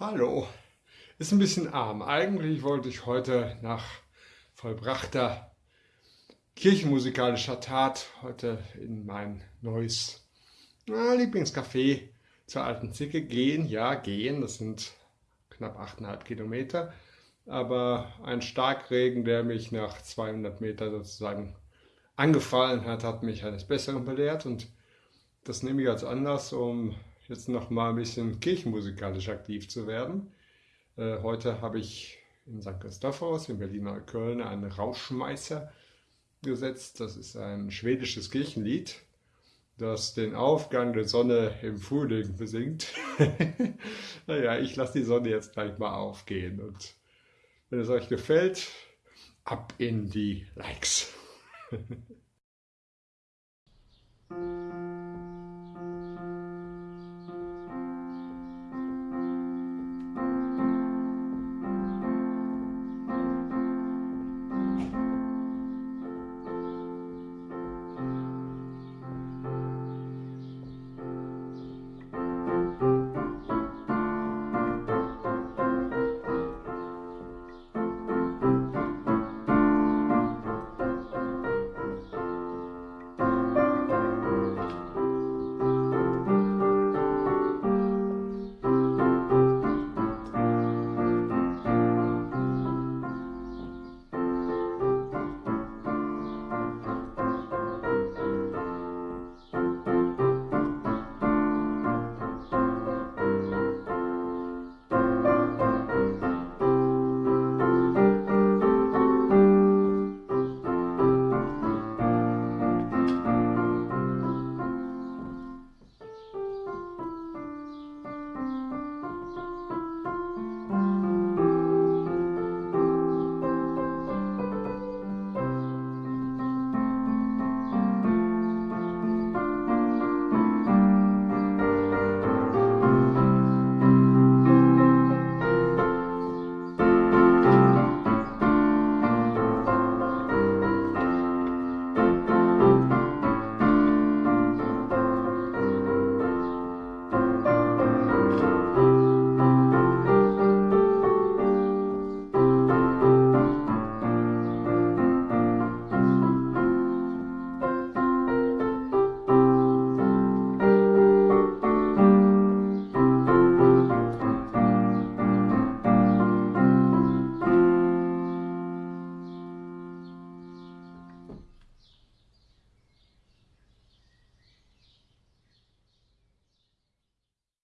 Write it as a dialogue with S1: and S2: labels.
S1: Hallo, ist ein bisschen arm. Eigentlich wollte ich heute nach vollbrachter kirchenmusikalischer Tat heute in mein neues na, Lieblingscafé zur alten Zicke gehen. Ja, gehen, das sind knapp 8,5 Kilometer. Aber ein Starkregen, der mich nach 200 Meter sozusagen angefallen hat, hat mich eines Besseren belehrt und das nehme ich als Anlass, um jetzt noch mal ein bisschen kirchenmusikalisch aktiv zu werden. Äh, heute habe ich in St. Christophorus in Berliner Köln einen Rauschmeißer gesetzt. Das ist ein schwedisches Kirchenlied, das den Aufgang der Sonne im Frühling besingt. naja, ich lasse die Sonne jetzt gleich mal aufgehen und wenn es euch gefällt, ab in die Likes.